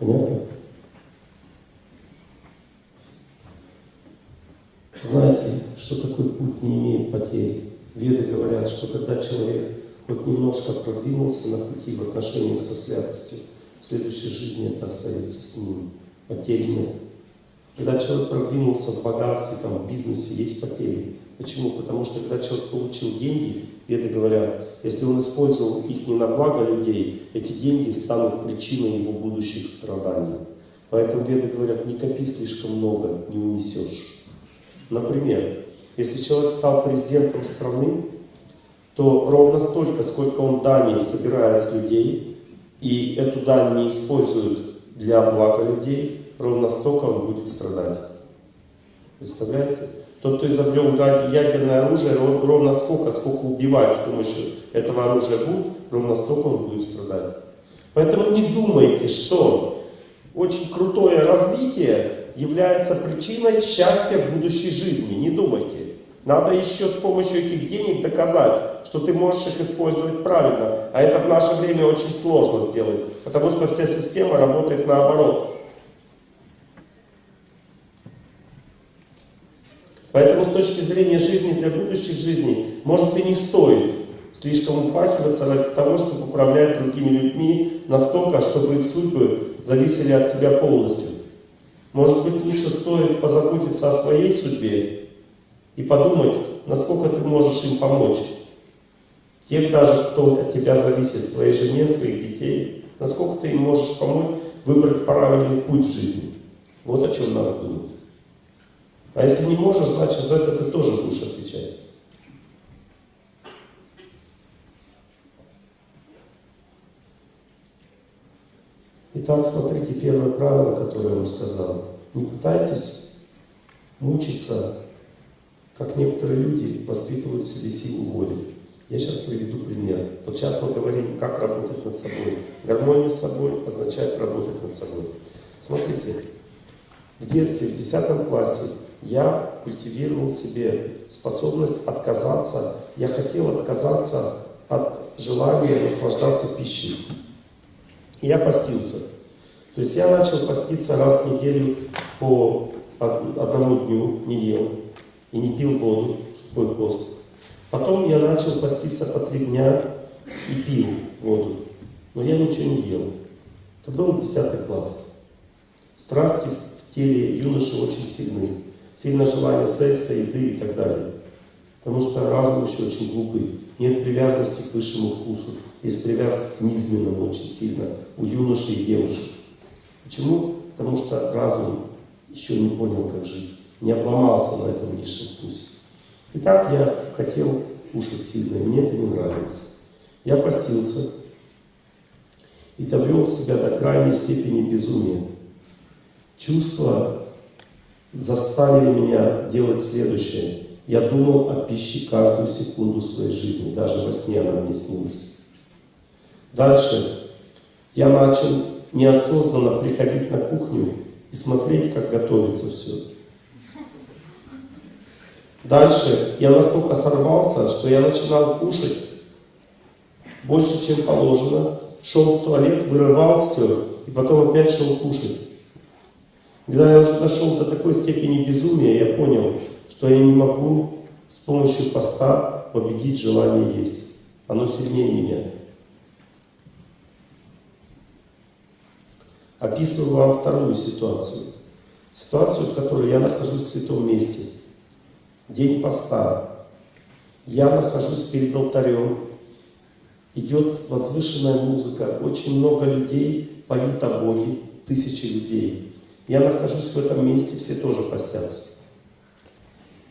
Понятно? Знаете, что такой путь не имеет потерь? Веды говорят, что когда человек хоть немножко продвинулся на пути в отношениях со святостью, в следующей жизни это остается с ним. Потерь нет. Когда человек продвинулся в богатстве, там, в бизнесе, есть потери. Почему? Потому что когда человек получил деньги, веды говорят, если он использовал их не на благо людей, эти деньги станут причиной его будущих страданий. Поэтому веды говорят, не копи слишком много, не унесешь. Например, если человек стал президентом страны, то ровно столько, сколько он дани собирает с людей, и эту дань не использует для блага людей, ровно столько он будет страдать. Представляете? Тот, кто изобрел ядерное оружие, ровно столько, сколько убивать с помощью этого оружия будет, ровно столько он будет страдать. Поэтому не думайте, что очень крутое развитие является причиной счастья в будущей жизни. Не думайте. Надо еще с помощью этих денег доказать, что ты можешь их использовать правильно. А это в наше время очень сложно сделать, потому что вся система работает наоборот. Поэтому с точки зрения жизни для будущих жизней, может и не стоит слишком упахиваться ради того, чтобы управлять другими людьми настолько, чтобы их судьбы зависели от тебя полностью. Может быть, лучше стоит позаботиться о своей судьбе и подумать, насколько ты можешь им помочь. Тех даже, кто от тебя зависит, своей жене, своих детей, насколько ты им можешь помочь выбрать правильный путь в жизни. Вот о чем надо думать. А если не можешь, значит за это ты тоже будешь отвечать. Итак, смотрите первое правило, которое я вам сказал. Не пытайтесь мучиться, как некоторые люди воспитывают в себе силу воли. Я сейчас приведу пример. Вот сейчас мы говорим, как работать над собой. Гармония с собой означает работать над собой. Смотрите, в детстве, в 10 классе, я культивировал себе способность отказаться, я хотел отказаться от желания наслаждаться пищей. Я постился. То есть я начал поститься раз в неделю по одному дню, не ел и не пил воду, сухой пост. Потом я начал поститься по три дня и пил воду, но я ничего не ел. Это был 10 класс. Страсти в теле юноши очень сильны. Сильное желание секса, еды и так далее. Потому что разум еще очень глупый. Нет привязанности к высшему вкусу. Есть привязанность к низменному очень сильно у юношей и девушек. Почему? Потому что разум еще не понял, как жить. Не обломался на этом низшем вкусе. Итак, я хотел кушать сильно, и мне это не нравилось. Я постился и довел себя до крайней степени безумия. Чувства заставили меня делать следующее. Я думал о пище каждую секунду своей жизни, даже во сне она мне снилась. Дальше я начал неосознанно приходить на кухню и смотреть, как готовится все. Дальше я настолько сорвался, что я начинал кушать больше, чем положено, шел в туалет, вырывал все, и потом опять шел кушать. Когда я дошел до такой степени безумия, я понял, что я не могу с помощью поста победить желание есть. Оно сильнее меня. Описываю вам вторую ситуацию. Ситуацию, в которой я нахожусь в святом месте. День поста. Я нахожусь перед алтарем. Идет возвышенная музыка. Очень много людей поют о Боге. Тысячи людей. Я нахожусь в этом месте, все тоже постятся.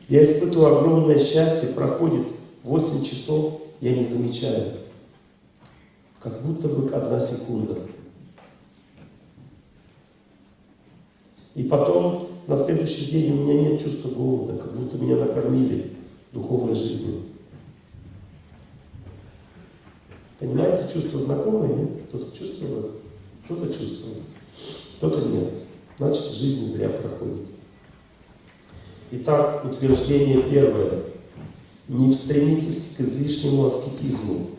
Я испытываю огромное счастье, проходит 8 часов, я не замечаю. Как будто бы одна секунда. И потом, на следующий день у меня нет чувства голода, как будто меня накормили духовной жизнью. Понимаете, чувство знакомое, нет? Кто-то чувствует, кто-то чувствует, кто-то нет. Значит, жизнь зря проходит. Итак, утверждение первое. Не стремитесь к излишнему аскетизму.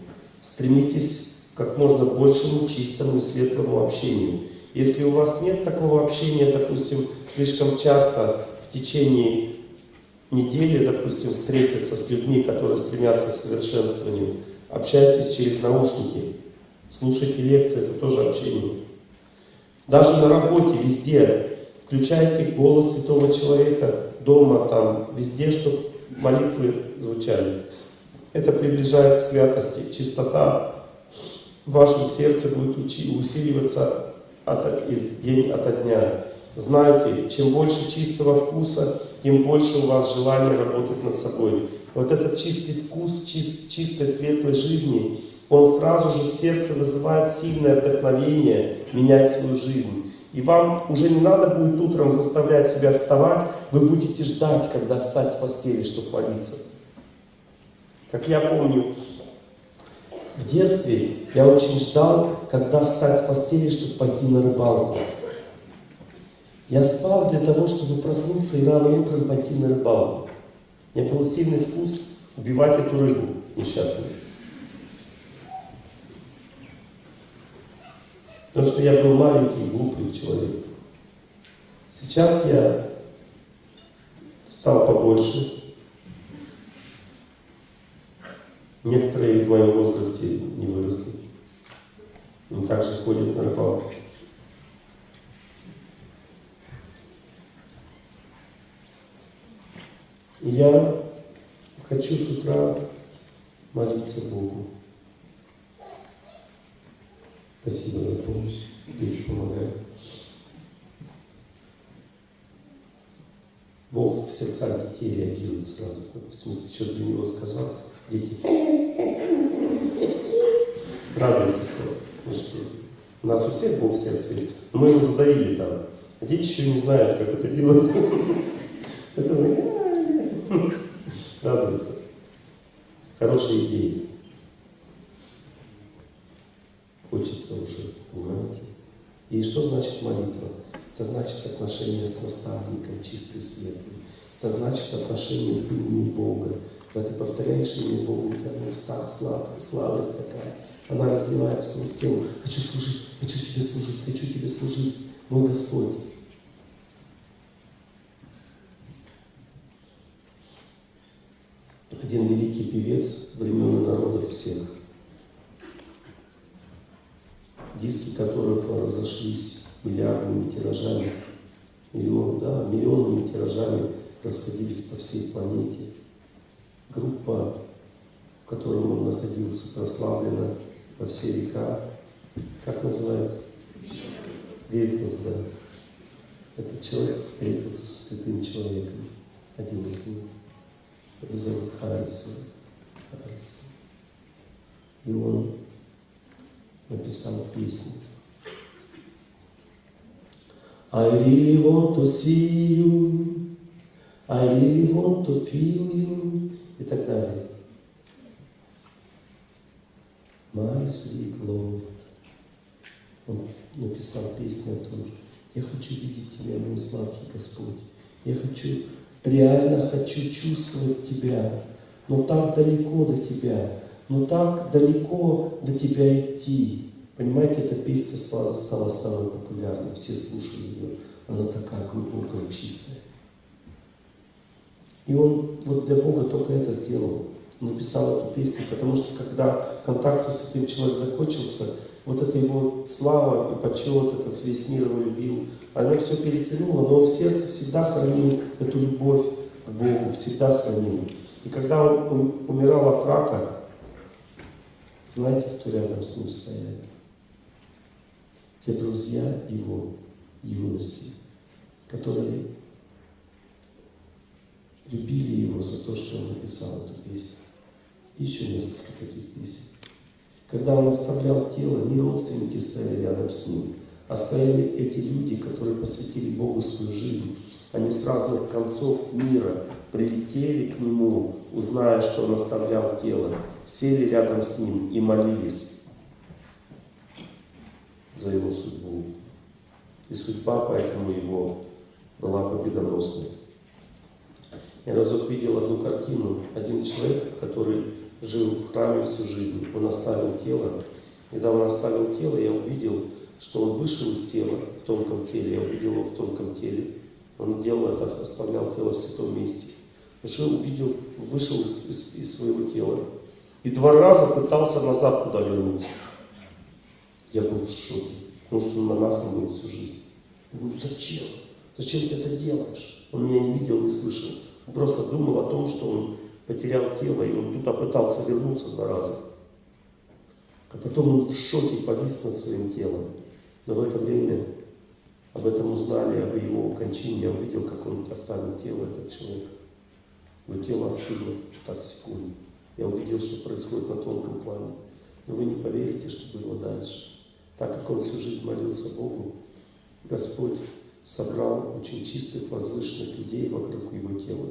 Стремитесь к как можно большему чистому и светлому общению Если у вас нет такого общения, допустим, слишком часто в течение недели, допустим, встретиться с людьми, которые стремятся к совершенствованию, общайтесь через наушники, слушайте лекции, это тоже общение. Даже на работе, везде, включайте голос святого человека, дома, там, везде, чтобы молитвы звучали. Это приближает к святости. Чистота в вашем сердце будет усиливаться от, из день ото дня. Знайте, чем больше чистого вкуса, тем больше у вас желания работать над собой. Вот этот чистый вкус, чист, чистой светлой жизни, он сразу же в сердце вызывает сильное вдохновение менять свою жизнь. И вам уже не надо будет утром заставлять себя вставать, вы будете ждать, когда встать с постели, чтобы молиться. Как я помню, в детстве я очень ждал, когда встать с постели, чтобы пойти на рыбалку. Я спал для того, чтобы проснуться и рано утром пойти на рыбалку. У меня был сильный вкус убивать эту рыбу несчастную. Потому что я был маленький, глупый человек. Сейчас я стал побольше. Некоторые в моем возрасте не выросли. Но также ходят на рыбалку. я хочу с утра молиться Богу. Спасибо за помощь. Дети помогают. Бог в сердцах детей реагирует сразу. Допустим, если что-то для него сказал, дети радуются что, ну что у нас у всех Бог в сердце есть. Но мы его задавили там. А дети еще не знают, как это делать. Это радуются. Хорошие идеи. Хочется уже, понимаете? И что значит молитва? Это значит отношение с наставником, чистый светлый. Это значит отношение с именем Бога. Когда ты повторяешь имя Бога, у тебя в устах сладкая, сладость такая. Она разливается сквозь тело. Хочу служить, хочу тебе служить, хочу тебе служить, мой Господь. один великий певец времен народов всех, диски которых разошлись миллиардными тиражами, миллион, да, миллионными тиражами расходились по всей планете. Группа, в которой он находился, прославлена во все века. Как называется? Ветхость, да. Этот человек встретился со святым человеком, один из них. Его зовут. Харрисон. И он написал песню. I really want to see you, I really want to feel you и так далее. My sweet Lord. Он написал песню о том, я хочу видеть Тебя, мой сладкий Господь. Я хочу реально хочу чувствовать Тебя, но так далеко до Тебя, но так далеко до Тебя идти. Понимаете, эта песня стала, стала самой популярной, все слушали ее, она такая глубокая, чистая. И он вот для Бога только это сделал, написал эту песню, потому что когда контакт со святым человеком закончился, вот эта его слава и почет, этот весь мир его любил, оно все перетянуло, но в сердце всегда хранил эту любовь к Богу, всегда хранил. И когда он умирал от рака, знаете, кто рядом с ним стоял? Те друзья его юности, которые любили его за то, что он написал эту песню. Еще несколько таких песен. Когда он оставлял тело, не родственники стояли рядом с ним, а стояли эти люди, которые посвятили Богу свою жизнь. Они с разных концов мира прилетели к Нему, узная, что Он оставлял тело, сели рядом с Ним и молились за Его судьбу. И судьба поэтому Его была победоносной. Я разок видел одну картину. Один человек, который жил в храме всю жизнь, он оставил тело. Когда он оставил тело, я увидел, что он вышел из тела в тонком теле, я увидел его в тонком теле. Он делал это, оставлял тело в святом месте. Уже увидел, вышел из, из, из своего тела. И два раза пытался назад туда вернуться. Я был в шоке. Потому что он монахом был всю жизнь. Я говорю, зачем? Зачем ты это делаешь? Он меня не видел, не слышал. Он просто думал о том, что он потерял тело, и он туда пытался вернуться два раза. А потом он в шоке повис над своим телом. Но в это время об этом узнали, об его кончине. Я увидел, как он оставил тело, этот человек. Его тело остыло так секунду. Я увидел, что происходит на тонком плане. Но вы не поверите, что было дальше. Так как он всю жизнь молился Богу, Господь собрал очень чистых, возвышенных людей вокруг его тела.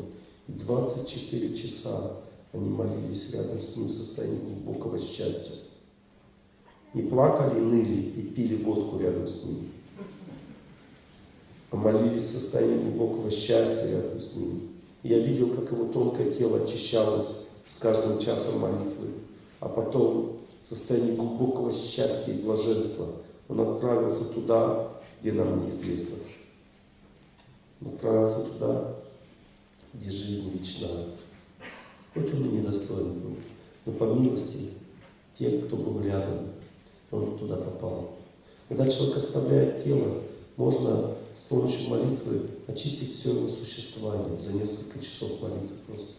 И 24 часа они молились рядом с ним в состоянии глубокого счастья. Не плакали, ныли и пили водку рядом с ним. А молились в состоянии глубокого счастья рядом с ним. И я видел, как его тонкое тело очищалось с каждым часом молитвы. А потом в состоянии глубокого счастья и блаженства он отправился туда, где нам неизвестно. Он отправился туда, где жизнь вечная. Хоть он и недостоин был, но по милости тех, кто был рядом, он туда попал. Когда человек оставляет тело, можно с помощью молитвы очистить все его существование за несколько часов молитвы просто.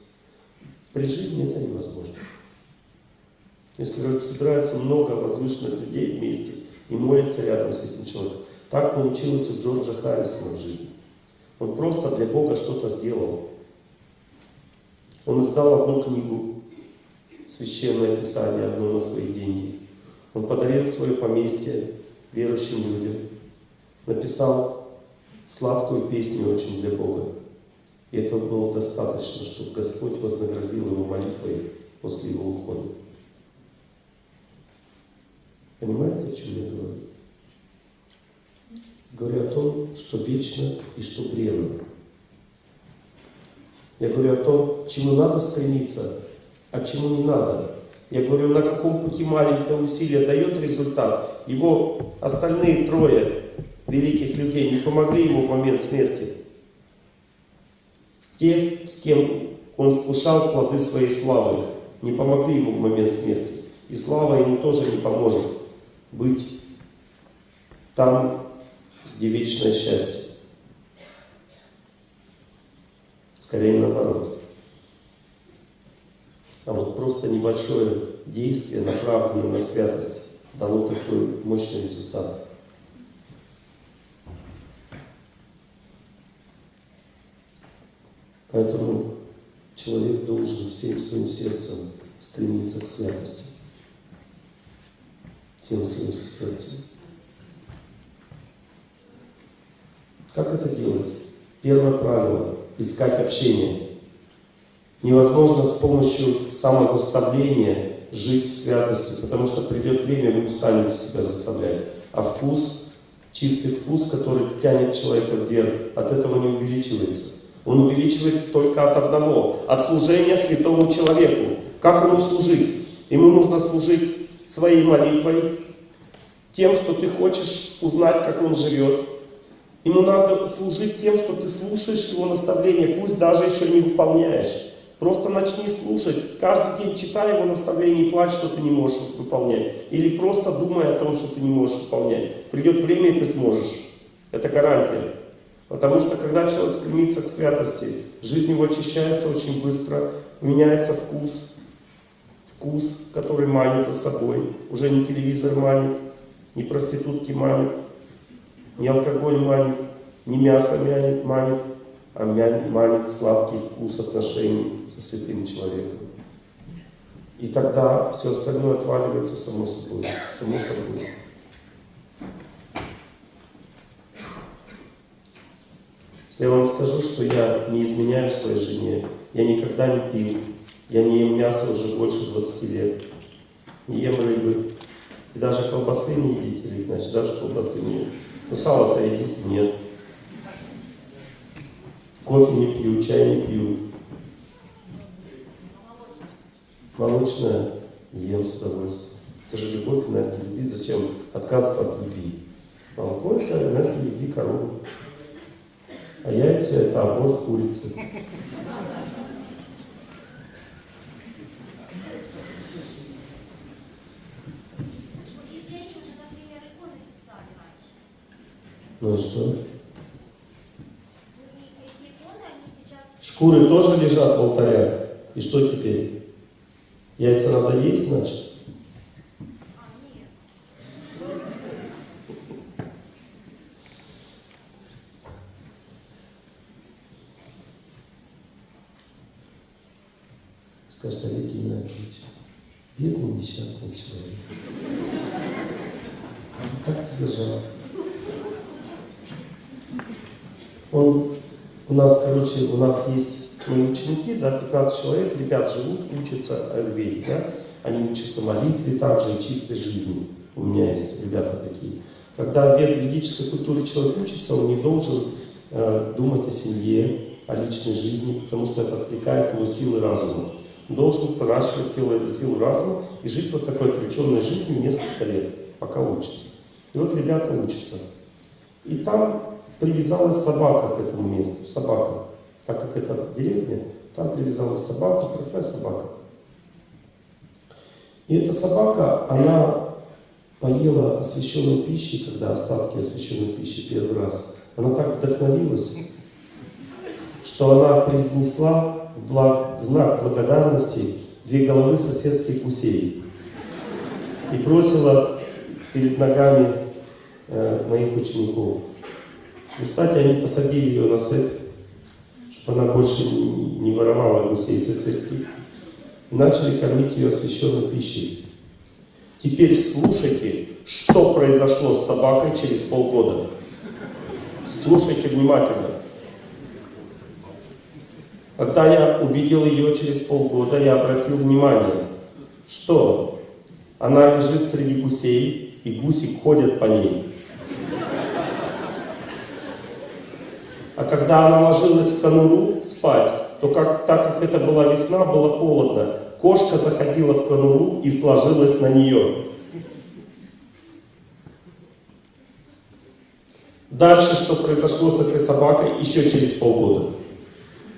При жизни это невозможно. Если собираются много возвышенных людей вместе и молятся рядом с этим человеком, так получилось у Джорджа Харрисона в жизни. Он просто для Бога что-то сделал. Он издал одну книгу, священное писание, одно на свои деньги. Он подарил свое поместье верующим людям. Написал сладкую песню очень для Бога. И этого было достаточно, чтобы Господь вознаградил его молитвой после его ухода. Понимаете, о чем я говорю? Говорю о том, что вечно и что бренно. Я говорю о том, чему надо стремиться, а чему не надо. Я говорю, на каком пути маленькое усилие дает результат. Его остальные трое великих людей не помогли ему в момент смерти. Те, с кем он вкушал плоды своей славы, не помогли ему в момент смерти. И слава ему тоже не поможет быть там, где вечное счастье. Скорее наоборот. А вот просто небольшое действие, направленное на святость, дало такой мощный результат. Поэтому человек должен всем своим сердцем стремиться к святости. Всем своим сердцем. Как это делать? Первое правило – искать общение. Невозможно с помощью самозаставления жить в святости, потому что придет время, вы устанете себя заставлять. А вкус, чистый вкус, который тянет человека вверх, от этого не увеличивается. Он увеличивается только от одного, от служения святому человеку. Как ему служить? Ему нужно служить своей молитвой, тем, что ты хочешь узнать, как он живет, Ему надо служить тем, что ты слушаешь его наставления, пусть даже еще не выполняешь. Просто начни слушать. Каждый день читай его наставления и плачь, что ты не можешь выполнять. Или просто думай о том, что ты не можешь выполнять. Придет время, и ты сможешь. Это гарантия. Потому что когда человек стремится к святости, жизнь его очищается очень быстро, меняется вкус, вкус, который манит за собой. Уже не телевизор манит, не проститутки манит, не алкоголь манит, не мясо манит, манит а манит сладкий вкус отношений со святым человеком. И тогда все остальное отваливается само собой, само собой. Если я вам скажу, что я не изменяю своей жене, я никогда не пил, я не ем мясо уже больше 20 лет, не ем рыбы, и даже колбасы не едите, или значит, даже колбасы не ем. Ну сало-то едите? Нет. Кофе не пью, чай не пью. Молочное ем с удовольствием. Это же любовь, энергия любви. Зачем отказываться от любви? Алкоголь это еди корову. А яйца это аборт курицы. Ну что? Шкуры тоже лежат в алтарях. И что теперь? Яйца надо есть, значит? Скажет Олег Геннадьевич, бедный несчастный человек. Как тебе жалко? Он, у нас, короче, у нас есть мои ученики, да, 15 человек, ребят живут, учатся аюрведе, да, они учатся молитве также и чистой жизни. У меня есть ребята такие. Когда в ведической культуре человек учится, он не должен э, думать о семье, о личной жизни, потому что это отвлекает его силы разума. Должен выращивать силу, силу разума и жить вот такой отвлеченной жизнью несколько лет, пока учится. И вот ребята учатся. И там привязалась собака к этому месту, собака. Так как это деревня, там привязалась собака, простая собака. И эта собака, она поела освященной пищи, когда остатки освященной пищи первый раз. Она так вдохновилась, что она произнесла благ, знак благодарности две головы соседских гусей и бросила перед ногами э, моих учеников. И, кстати, они посадили ее на цепь, чтобы она больше не воровала гусей соседских. И начали кормить ее освященной пищей. Теперь слушайте, что произошло с собакой через полгода. Слушайте внимательно. Когда я увидел ее через полгода, я обратил внимание, что она лежит среди гусей, и гуси ходят по ней. А когда она ложилась в конуру спать, то как, так как это была весна, было холодно. Кошка заходила в конуру и сложилась на нее. Дальше, что произошло с этой собакой еще через полгода.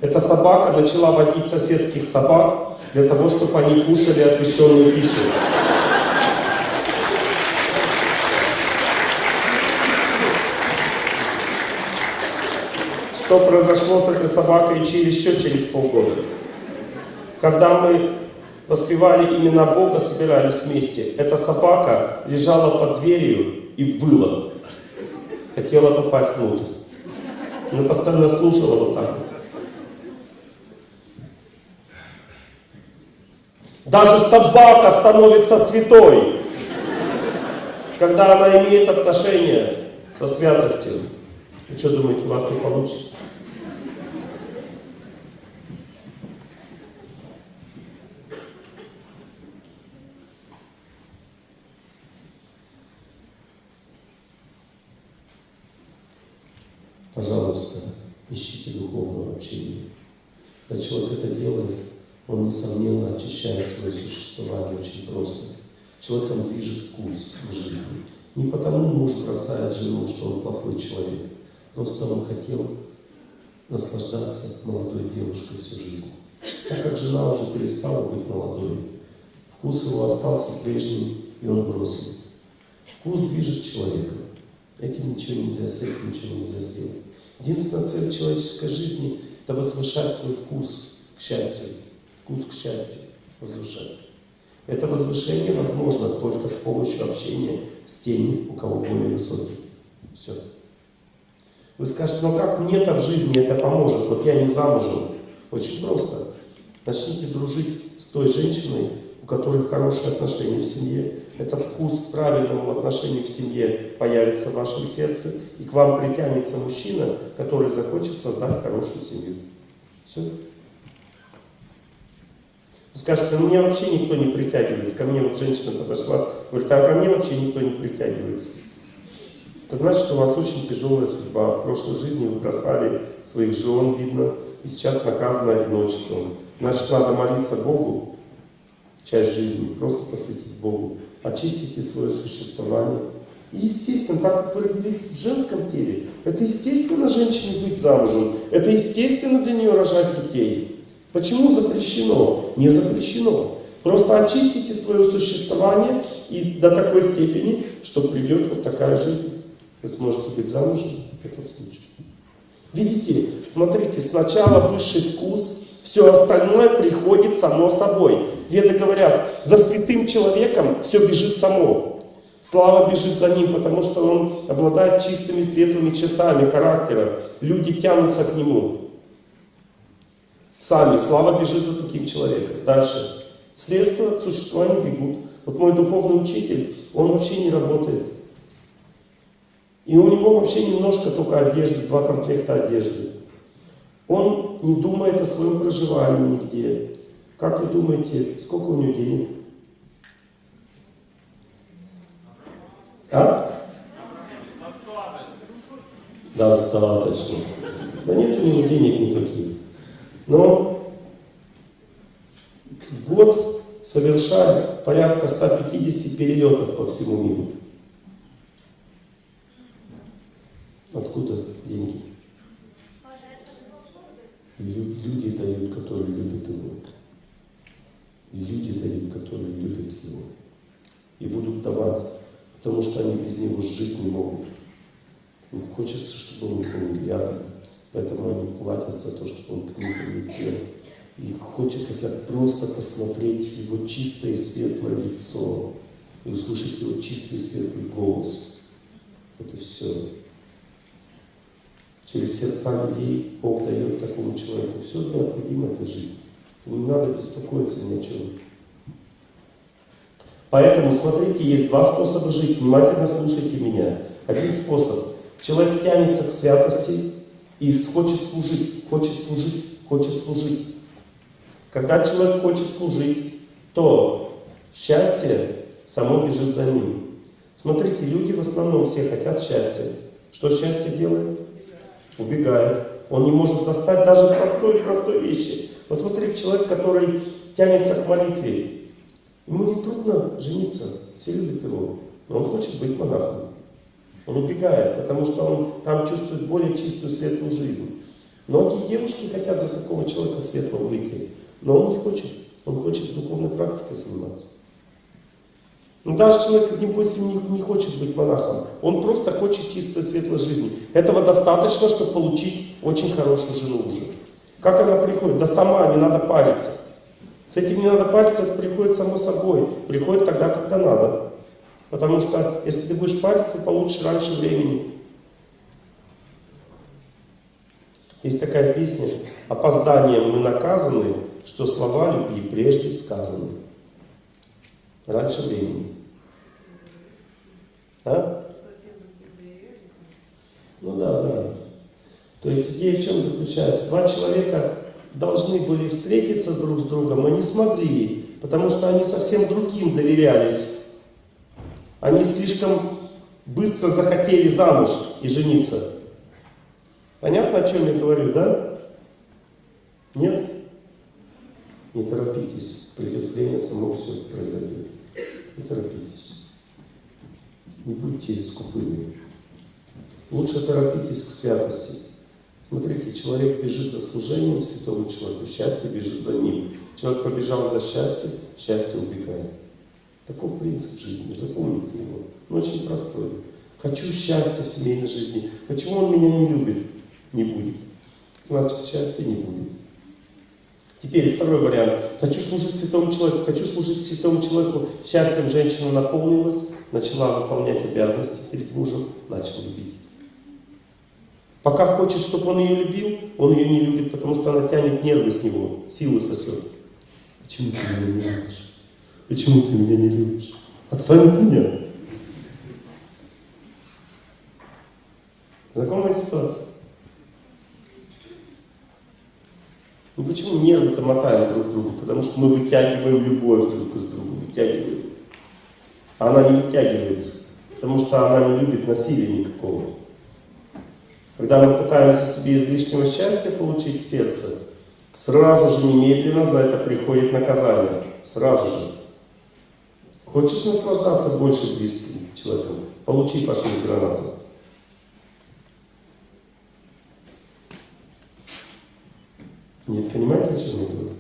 Эта собака начала водить соседских собак для того, чтобы они кушали освященную пищу. что произошло с этой собакой через, еще через полгода. Когда мы воспевали имена Бога, собирались вместе, эта собака лежала под дверью и выла. Хотела попасть внутрь. Она постоянно слушала вот так. Даже собака становится святой, когда она имеет отношение со святостью. Вы что думаете, у вас не получится? Пожалуйста, ищите духовного общения. Когда человек это делает, он, несомненно, очищает свое существование очень просто. Человеком движет вкус в жизни. Не потому муж бросает жену, что он плохой человек. Просто он хотел наслаждаться молодой девушкой всю жизнь. Так как жена уже перестала быть молодой, вкус его остался прежним, и он бросил. Вкус движет человеком. Этим ничего нельзя, с этим ничего нельзя сделать. Единственная цель человеческой жизни – это возвышать свой вкус к счастью. Вкус к счастью возвышать. Это возвышение возможно только с помощью общения с теми, у кого более высокий. Все. Вы скажете, ну как мне-то в жизни это поможет? Вот я не замужем. Очень просто. Начните дружить с той женщиной, у которой хорошие отношения в семье. Этот вкус к правильному отношению в семье появится в вашем сердце, и к вам притянется мужчина, который захочет создать хорошую семью. Все. Скажете, ну мне вообще никто не притягивается. Ко мне вот женщина подошла, говорит, а ко мне вообще никто не притягивается. Это значит, что у вас очень тяжелая судьба. В прошлой жизни вы бросали своих жен, видно, и сейчас наказаны одиночеством. Значит, надо молиться Богу, часть жизни, просто посвятить Богу. Очистите свое существование, И естественно, так как вы родились в женском теле, это естественно женщине быть замужем, это естественно для нее рожать детей. Почему запрещено? Не запрещено. Просто очистите свое существование и до такой степени, что придет вот такая жизнь. Вы сможете быть замужем в этом случае. Видите, смотрите, сначала высший вкус, все остальное приходит само собой. Веды говорят, за святым человеком все бежит само. Слава бежит за ним, потому что он обладает чистыми светлыми чертами характера. Люди тянутся к нему. Сами. Слава бежит за таким человеком. Дальше. Средства к существованию бегут. Вот мой духовный учитель, он вообще не работает. И у него вообще немножко только одежды, два комплекта одежды. Он не думает о своем проживании нигде. Как вы думаете, сколько у него денег? А? Достаточно. Да нет у него денег никаких. Но в год совершает порядка 150 перелетов по всему миру. Откуда деньги? Люди дают, которые любят его. Люди дают, которые любят его. И будут давать, потому что они без него жить не могут. Им хочется, чтобы он был рядом. Поэтому они платят за то, чтобы он к ним прилетел. И хочет, хотят просто посмотреть его чистое и светлое лицо и услышать его чистый и светлый голос. Это все. Через сердца людей Бог дает такому человеку все необходимое для жизни. Не надо беспокоиться ни о чем. Поэтому, смотрите, есть два способа жить. Внимательно слушайте меня. Один способ. Человек тянется к святости и хочет служить, хочет служить, хочет служить. Когда человек хочет служить, то счастье само бежит за ним. Смотрите, люди в основном все хотят счастья. Что счастье делает? убегает. Он не может достать даже простой-простой вещи. Вот смотрите, человек, который тянется к молитве, ему не трудно жениться, все любят его, но он хочет быть монахом. Он убегает, потому что он там чувствует более чистую, светлую жизнь. Многие девушки хотят за такого человека светлого выйти, но он не хочет. Он хочет духовной практикой заниматься. Ну, даже человек, допустим, не, не хочет быть монахом, он просто хочет чистой светлой жизни. Этого достаточно, чтобы получить очень хорошую жену уже. Как она приходит? Да сама, не надо париться. С этим не надо париться, это приходит само собой. Приходит тогда, когда надо. Потому что, если ты будешь париться, ты получишь раньше времени. Есть такая песня «Опозданием мы наказаны, что слова любви прежде сказаны». Раньше времени. А? Ну да, да. То есть идея в чем заключается? Два человека должны были встретиться друг с другом, но не смогли, потому что они совсем другим доверялись. Они слишком быстро захотели замуж и жениться. Понятно, о чем я говорю, да? Нет? Не торопитесь, придет время, само все произойдет. Не торопитесь. Не будьте скупыми. Лучше торопитесь к святости. Смотрите, человек бежит за служением святому человеку, счастье бежит за ним. Человек побежал за счастьем, счастье убегает. Таков принцип жизни, запомните его. Он очень простой. Хочу счастья в семейной жизни. Почему он меня не любит? Не будет. Значит, счастья не будет. Теперь второй вариант. Хочу служить святому человеку, хочу служить святому человеку. Счастьем женщина наполнилась, начала выполнять обязанности перед мужем, начал любить. Пока хочет, чтобы он ее любил, он ее не любит, потому что она тянет нервы с него, силы сосет. Почему ты меня не любишь? Почему ты меня не любишь? Отстань от меня. Знакомая ситуация? Ну почему нервы-то мотаем друг другу? Потому что мы вытягиваем любовь друг к другу, вытягиваем. А она не вытягивается, потому что она не любит насилия никакого. Когда мы пытаемся себе излишнего счастья получить сердце, сразу же, немедленно за это приходит наказание. Сразу же. Хочешь наслаждаться больше близким человеком? Получи фашист гранату. Нет, понимаете, о чем я говорю?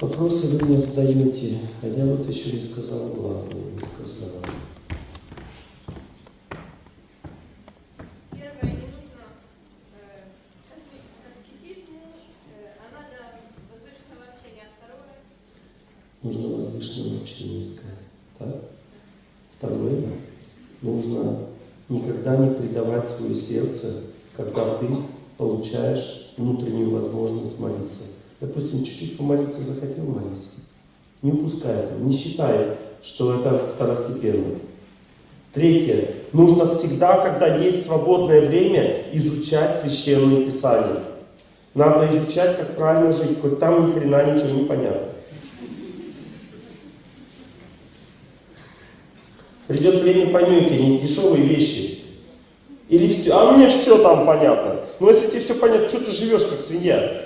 Вопросы вы мне задаете, а я вот еще не сказал главное, не сказал. Первое, не нужно э, аскетизм, э, а надо возвышенного общения. Второе, Нужно возвышенное общение искать. Так? Второе, нужно никогда не предавать свое сердце, когда ты получаешь внутреннюю возможность молиться. Допустим, чуть-чуть помолиться захотел молиться. Не упускай этого, не считай, что это второстепенно. Третье. Нужно всегда, когда есть свободное время, изучать священные писания. Надо изучать, как правильно жить, хоть там ни хрена ничего не понятно. Придет время понюхи, дешевые вещи. Или все, а мне все там понятно. Ну если тебе все понятно, что ты живешь как свинья?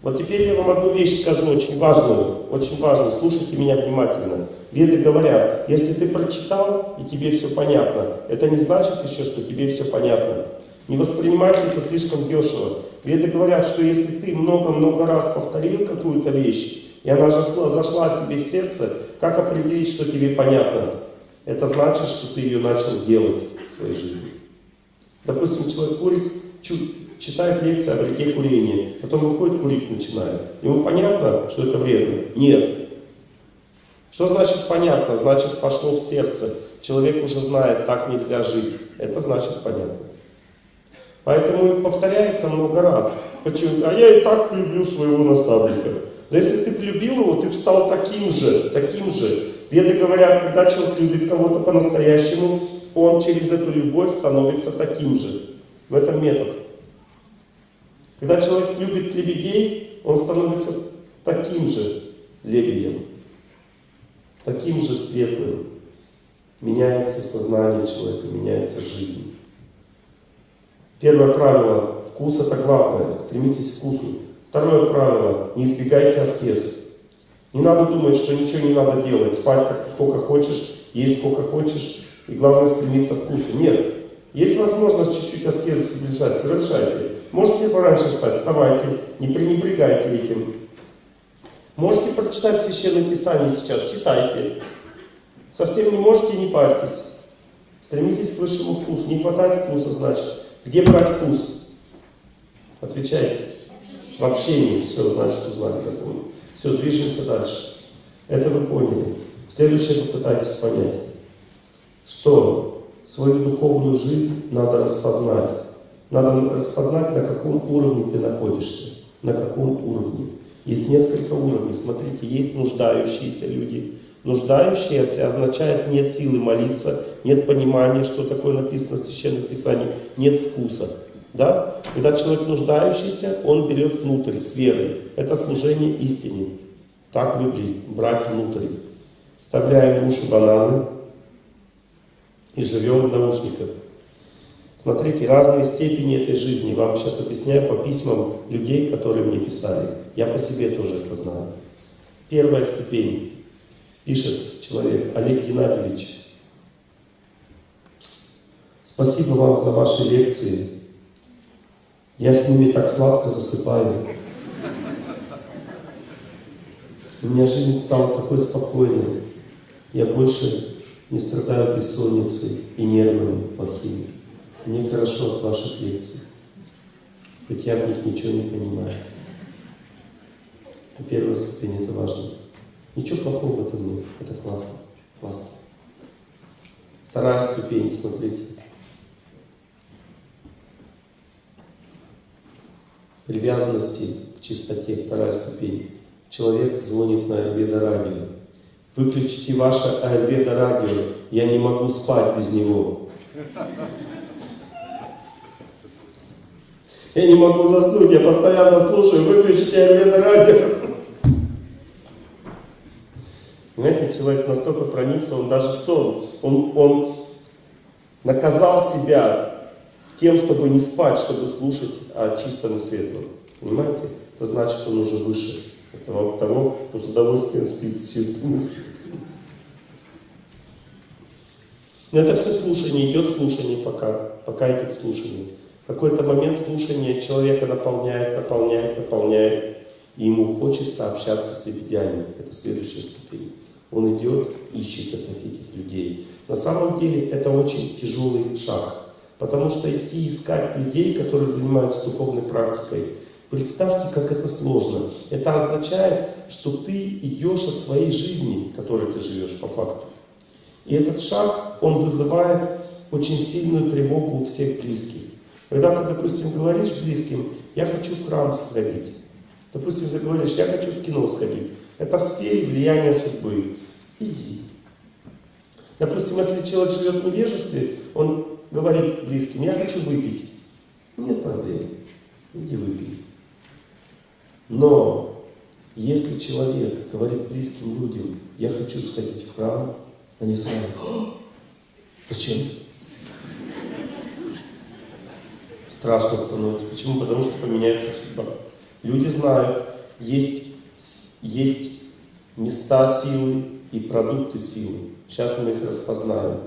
Вот теперь я вам одну вещь скажу, очень важную, очень важную, слушайте меня внимательно. Веды говорят, если ты прочитал и тебе все понятно, это не значит еще, что тебе все понятно. Не воспринимайте это слишком дешево. Веды говорят, что если ты много-много раз повторил какую-то вещь, и она зашла, зашла тебе в сердце, как определить, что тебе понятно? Это значит, что ты ее начал делать своей жизни. Допустим, человек курит, читает лекции о вреде курения, потом выходит курить начинает. Ему понятно, что это вредно? Нет. Что значит понятно? Значит пошло в сердце. Человек уже знает, так нельзя жить. Это значит понятно. Поэтому повторяется много раз. Почему? А я и так люблю своего наставника. Да если ты полюбил его, ты стал таким же, таким же. Веды говорят, когда человек любит кого-то по-настоящему, он через эту любовь становится таким же. В этом метод. Когда человек любит лебедей, он становится таким же лебедем, таким же светлым. Меняется сознание человека, меняется жизнь. Первое правило – вкус это главное, стремитесь к вкусу. Второе правило – не избегайте аскез. Не надо думать, что ничего не надо делать, спать как, сколько хочешь, есть сколько хочешь, и главное стремиться к вкусу. Нет. Есть возможность чуть-чуть аскезы соблюдать, совершайте. Можете пораньше встать, вставайте, не пренебрегайте этим. Можете прочитать Священное Писание сейчас, читайте. Совсем не можете, не парьтесь. Стремитесь к высшему вкусу. Не хватает вкуса, значит. Где брать вкус? Отвечайте. В общении. Все, значит, узнали закон. Все, движемся дальше. Это вы поняли. Следующее попытайтесь понять, что свою духовную жизнь надо распознать. Надо распознать, на каком уровне ты находишься. На каком уровне. Есть несколько уровней. Смотрите, есть нуждающиеся люди. Нуждающиеся означает нет силы молиться, нет понимания, что такое написано в Священном Писании, нет вкуса. Да? Когда человек нуждающийся, он берет внутрь с верой. Это служение истине. Так выглядит, брать внутрь. Вставляем в уши бананы и живем в наушниках. Смотрите, разные степени этой жизни. Вам сейчас объясняю по письмам людей, которые мне писали. Я по себе тоже это знаю. Первая ступень. Пишет человек, Олег Геннадьевич. Спасибо вам за ваши лекции. Я с ними так сладко засыпаю. У меня жизнь стала такой спокойной. Я больше не страдаю бессонницей и нервами плохими. Мне хорошо от ваших лекций, хоть я в них ничего не понимаю. Это первая ступень, это важно. Ничего плохого в этом нет, это классно, классно. Вторая ступень, смотрите. Привязанности к чистоте, вторая ступень. Человек звонит на Айрведа радио. Выключите ваше Айрведа радио, я не могу спать без него. Я не могу заснуть, я постоянно слушаю, выключите Айрведа радио. Понимаете, человек настолько проникся, он даже сон, он, он наказал себя тем, чтобы не спать, чтобы слушать о чистом и светлом. Понимаете? это значит, он уже выше этого, того, кто с удовольствием спит с чистым языком. Но это все слушание, идет слушание пока, пока идет слушание. В какой-то момент слушания человека наполняет, наполняет, наполняет, и ему хочется общаться с лебедями. Это следующая ступень. Он идет, ищет этих, этих людей. На самом деле это очень тяжелый шаг. Потому что идти искать людей, которые занимаются духовной практикой, представьте, как это сложно. Это означает, что ты идешь от своей жизни, которой ты живешь по факту. И этот шаг, он вызывает очень сильную тревогу у всех близких. Когда ты, допустим, говоришь близким, я хочу в храм сходить. Допустим, ты говоришь, я хочу в кино сходить. Это в сфере влияния судьбы. Иди. Допустим, если человек живет в невежестве, он говорит близким, я хочу выпить. Нет проблем, иди выпей. Но если человек говорит близким людям, я хочу сходить в храм, они сразу, зачем? Страшно становится. Почему? Потому что поменяется судьба. Люди знают, есть, есть места силы и продукты силы. Сейчас мы их распознаем.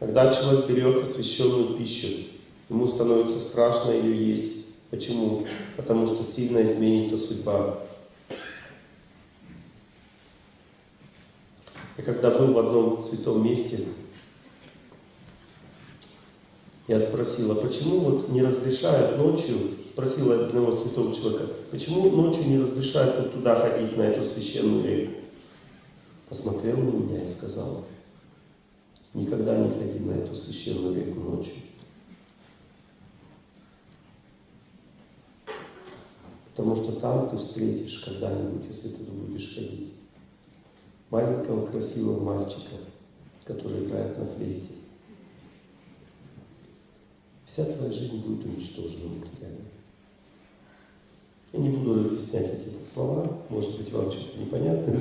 Когда человек берет освященную пищу, ему становится страшно ее есть. Почему? Потому что сильно изменится судьба. Я когда был в одном святом месте, я спросил, а почему вот не разрешают ночью, спросил одного святого человека, почему ночью не разрешают вот туда ходить, на эту священную реку? Посмотрел на меня и сказал, Никогда не ходи на эту священную реку ночью. Потому что там ты встретишь когда-нибудь, если ты будешь ходить, маленького красивого мальчика, который играет на флейте. Вся твоя жизнь будет уничтожена материально. Я не буду разъяснять эти слова, может быть, вам что-то непонятно.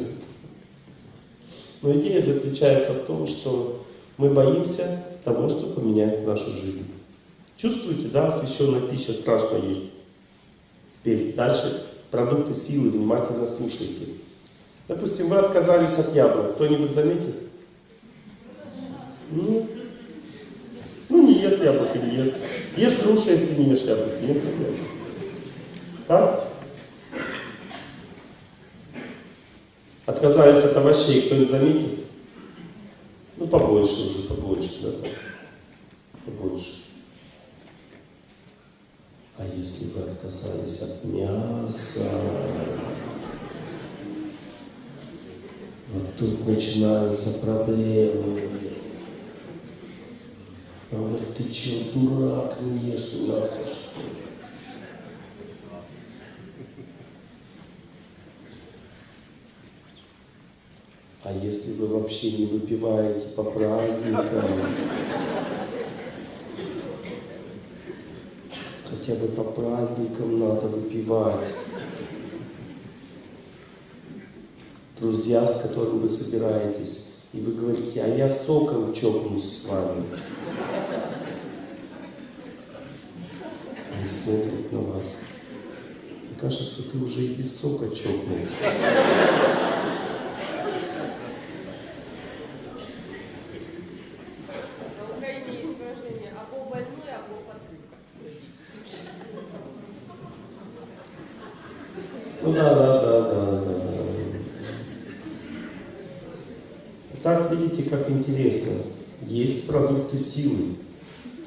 Но идея заключается в том, что мы боимся того, что поменяет нашу жизнь. Чувствуете, да, освященная пища страшно есть. Теперь дальше продукты силы, внимательно слушайте. Допустим, вы отказались от яблок. Кто-нибудь заметит? Ну, ну, не ест яблоко, не ест. Ешь груши, если не ешь яблоко. Нет проблем. Так? Отказались от овощей, кто-нибудь заметит? Ну, побольше уже, побольше, да, так. Побольше. А если вы отказались от мяса, вот тут начинаются проблемы. Он говорит, ты че, дурак, не ешь мясо, что? А если вы вообще не выпиваете по праздникам, хотя бы по праздникам надо выпивать. Друзья, с которыми вы собираетесь, и вы говорите, а я соком чокнусь с вами. Они смотрят на вас. Мне кажется, ты уже и без сока чокнулся. Ну да, да, да, да, да. Так видите, как интересно. Есть продукты силы,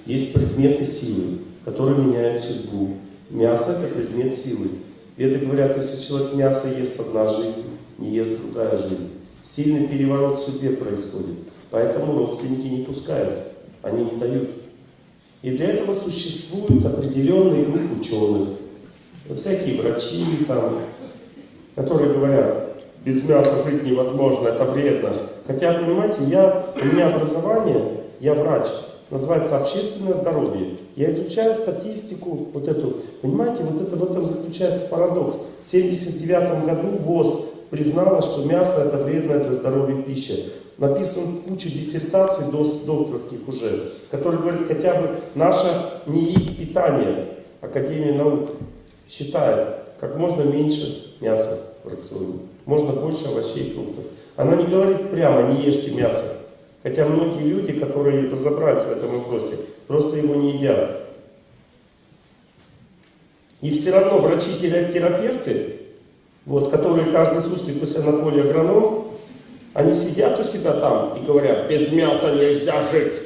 есть предметы силы, которые меняют судьбу. Мясо – это предмет силы. Веды говорят, если человек мясо ест одна жизнь, не ест другая жизнь. Сильный переворот в судьбе происходит. Поэтому родственники не пускают, они не дают. И для этого существует определенный круг ученых, всякие врачи, там, которые говорят, без мяса жить невозможно, это вредно. Хотя, понимаете, я, у меня образование, я врач, называется общественное здоровье. Я изучаю статистику, вот эту, понимаете, вот это в этом заключается парадокс. В 1979 году ВОЗ признала, что мясо это вредная для здоровья пища. Написано куча диссертаций докторских уже, которые говорят, хотя бы наше НИИ питание, Академия наук, считает, как можно меньше мяса в рационе, можно больше овощей и фруктов. Она не говорит прямо, не ешьте мясо. Хотя многие люди, которые разобрались в этом вопросе, просто его не едят. И все равно врачи-терапевты, вот, которые каждый суслик у себя на они сидят у себя там и говорят, без мяса нельзя жить.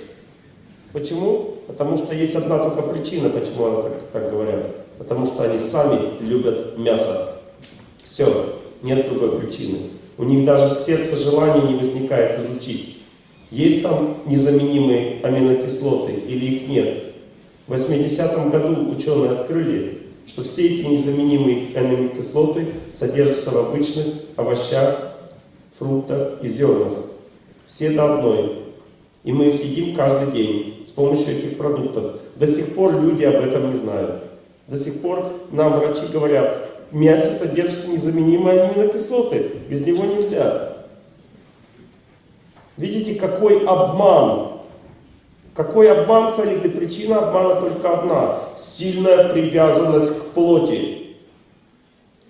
Почему? Потому что есть одна только причина, почему они так, так говорят. Потому что они сами любят мясо. Все, нет другой причины. У них даже в сердце желания не возникает изучить. Есть там незаменимые аминокислоты или их нет? В 80-м году ученые открыли, что все эти незаменимые аминокислоты содержатся в обычных овощах, фруктах и зернах. Все до одной. И мы их едим каждый день с помощью этих продуктов. До сих пор люди об этом не знают. До сих пор нам врачи говорят, в мясе содержатся незаменимые аминокислоты, без него нельзя. Видите, какой обман? Какой обман царит? И причина обмана только одна. Сильная привязанность к плоти.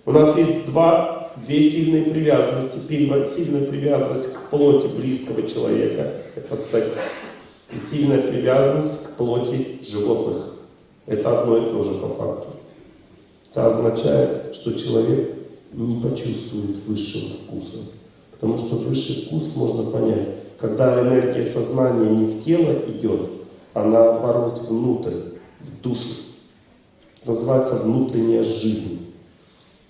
У нас есть два, две сильные привязанности. Первая сильная привязанность к плоти близкого человека. Это секс. И сильная привязанность к плоти животных. Это одно и то же по факту. Это означает, что человек не почувствует высшего вкуса. Потому что высший вкус можно понять, когда энергия сознания не в тело идет, а наоборот внутрь, в душу. Называется внутренняя жизнь.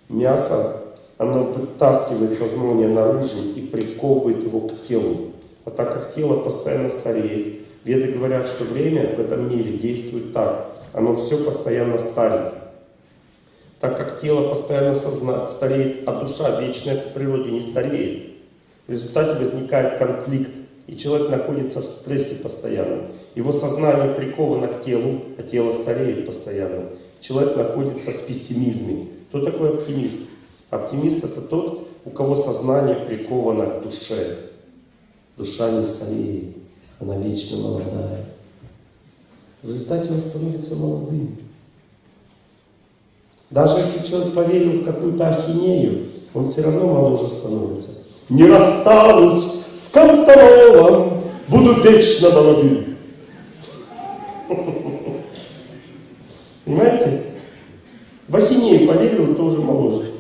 Мясо, оно вытаскивает сознание наружу и приковывает его к телу. А так как тело постоянно стареет, веды говорят, что время в этом мире действует так. Оно все постоянно старит. Так как тело постоянно созна... стареет, а душа вечная по природе не стареет, в результате возникает конфликт, и человек находится в стрессе постоянно. Его сознание приковано к телу, а тело стареет постоянно. Человек находится в пессимизме. Кто такой оптимист? Оптимист это тот, у кого сознание приковано к душе. Душа не стареет, она вечно молодая. В результате он становится молодым. Даже если человек поверил в какую-то ахинею, он все равно моложе становится не расстанусь З Карфаролом буду вечно молодым. Понимаете? В Ахинею поверил, тоже моложе.